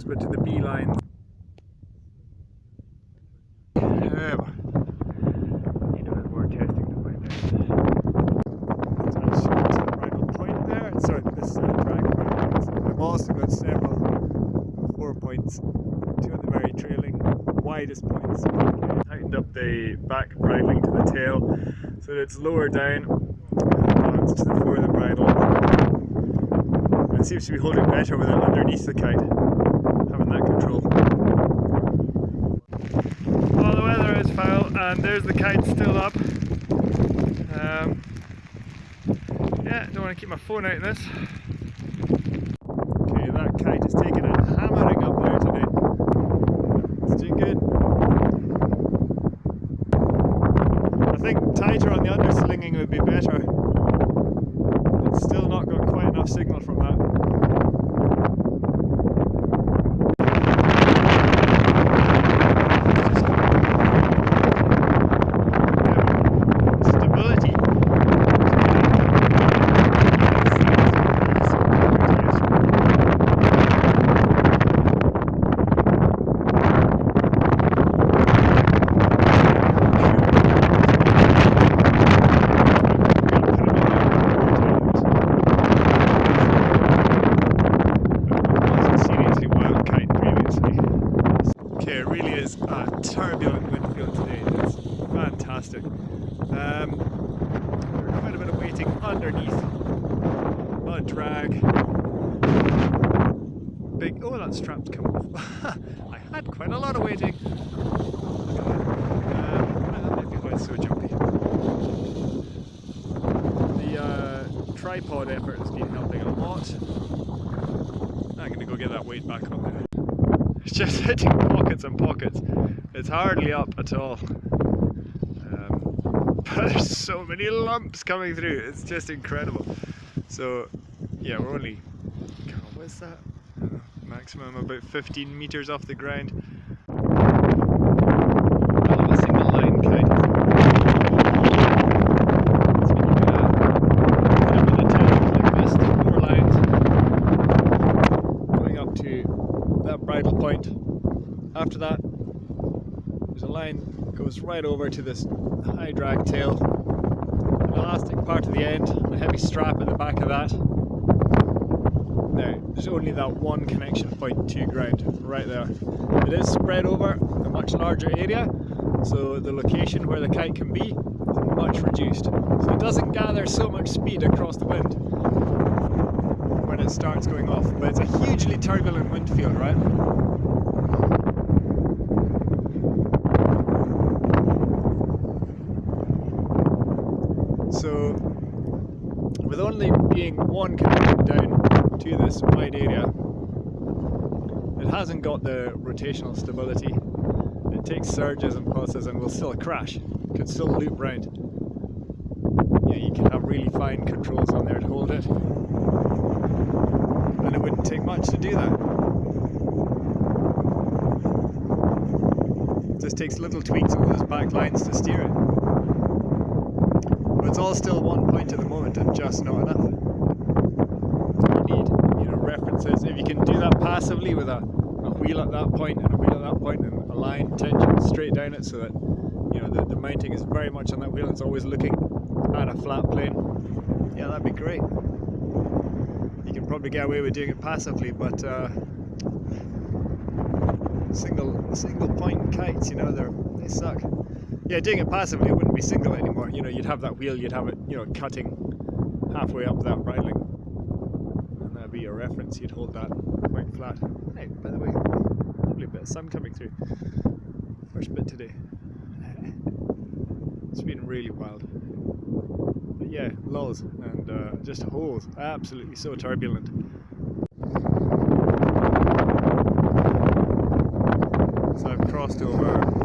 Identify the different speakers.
Speaker 1: nose but to the beeline. However, need a bit more testing to find out. Attached to the bridle point there, sorry, this uh, drag point. I've also got several four points, two of the very trailing, widest points. Tightened up the back bridling to the tail so that it's lower down, balanced to the floor of the bridle. It seems to be holding better with it underneath the kite, control. Well, the weather is foul and there's the kite still up. Um, yeah, don't want to keep my phone out in this. Okay, that kite is taking a hammering up there today. It's doing good. I think tighter on the underslinging would be better. It's still not got quite enough signal from that. Stability. Seriously wild kite previously. Okay, it really is a turbulent wind field today. It's fantastic. Um, quite a bit of weighting underneath. A lot of drag. Big. Oh, that strap's come off. I had quite a lot of. That. Um, uh, tripod effort has been helping a lot. I'm going to go get that weight back on just hitting pockets and pockets. It's hardly up at all. Um, but there's so many lumps coming through. It's just incredible. So yeah, we're only, what's that? I maximum about 15 meters off the ground. I love a single line kite. It's been like a, put 'em in a tent like this, four lines going up to that bridle point. After that, there's a line goes right over to this high drag tail, an elastic part of the end, a heavy strap at the back of that. Now, there's only that one connection point to ground right there. It is spread over a much larger area, so the location where the kite can be is much reduced. So it doesn't gather so much speed across the wind when it starts going off. But it's a hugely turbulent wind field, right? So, with only being one connection down to this wide area, it hasn't got the rotational stability. It takes surges and pulses and will still crash. Could still loop round. Yeah, you can have really fine controls on there to hold it and it wouldn't take much to do that. It just takes little tweaks on those back lines to steer it. It's all still one point at the moment and just not enough. You need, you know, references. If you can do that passively with a, a wheel at that point and a wheel at that point and a line tension straight down it so that you know the, the mounting is very much on that wheel and it's always looking at a flat plane. Yeah, that'd be great you can probably get away with doing it passively, but uh, single single point kites, you know, they they suck. Yeah, doing it passively, it wouldn't be single anymore. You know, you'd have that wheel, you'd have it, you know, cutting halfway up that bridling, and that'd be your reference. You'd hold that quite flat. Hey, by the way, lovely bit of sun coming through. First bit today. It's been really wild but yeah, lulls and uh, just holes. Absolutely so turbulent. So I've crossed over